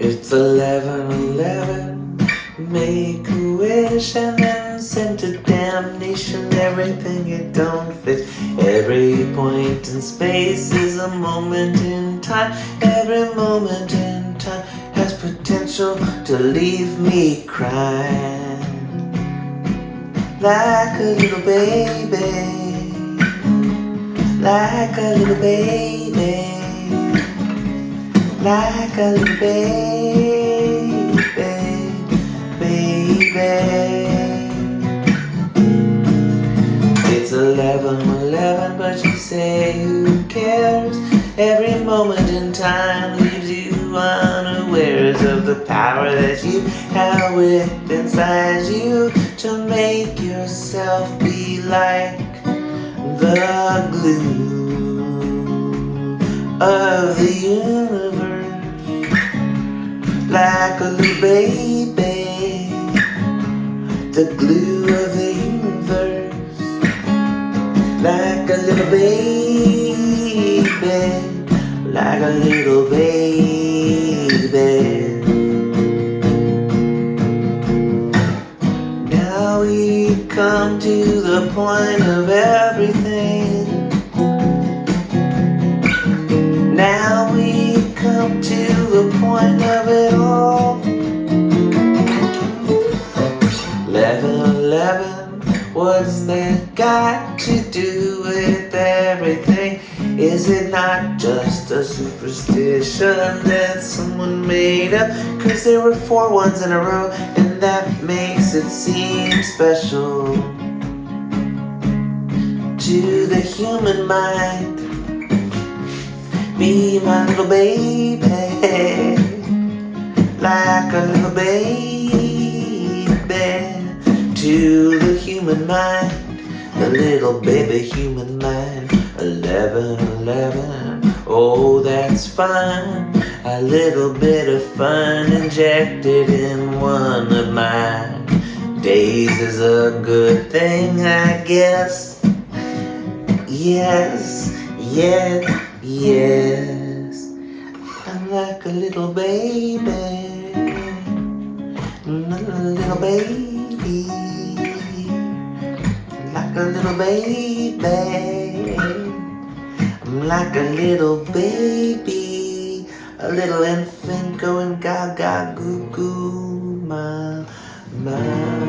It's eleven eleven. Make a wish and then send to damnation everything you don't fit. Every point in space is a moment in time. Every moment in time has potential to leave me crying. Like a little baby. Like a little baby. Like a baby. Baby. It's eleven eleven, but you say who cares? Every moment in time leaves you unawares of the power that you have with inside you to make yourself be like the glue of the universe, like a little baby, the glue of the universe, like a little baby, like a little baby. Now we come to the point of everything. Now what's that got to do with everything? Is it not just a superstition that someone made up? Cause there were four ones in a row, and that makes it seem special to the human mind. Be my little baby, human mind, the little baby human mind. Eleven, eleven, oh that's fine. A little bit of fun injected in one of my days is a good thing, I guess. Yes, yes, yes. I'm like a little baby, little baby, a little baby. I'm like a little baby, a little infant going gaga goo goo, ma, ma.